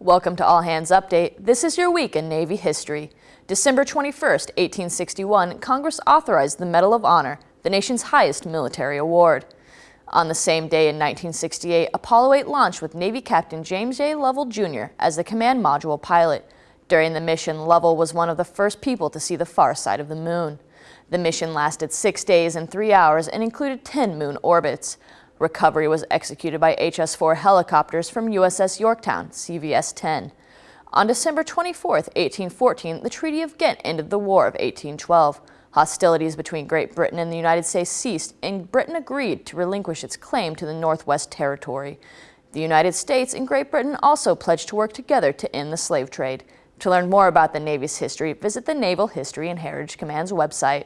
Welcome to All Hands Update. This is your week in Navy history. December 21, 1861, Congress authorized the Medal of Honor, the nation's highest military award. On the same day in 1968, Apollo 8 launched with Navy Captain James J. Lovell Jr. as the command module pilot. During the mission, Lovell was one of the first people to see the far side of the moon. The mission lasted six days and three hours and included 10 moon orbits. Recovery was executed by HS-4 helicopters from USS Yorktown, CVS-10. On December 24, 1814, the Treaty of Ghent ended the War of 1812. Hostilities between Great Britain and the United States ceased, and Britain agreed to relinquish its claim to the Northwest Territory. The United States and Great Britain also pledged to work together to end the slave trade. To learn more about the Navy's history, visit the Naval History and Heritage Command's website.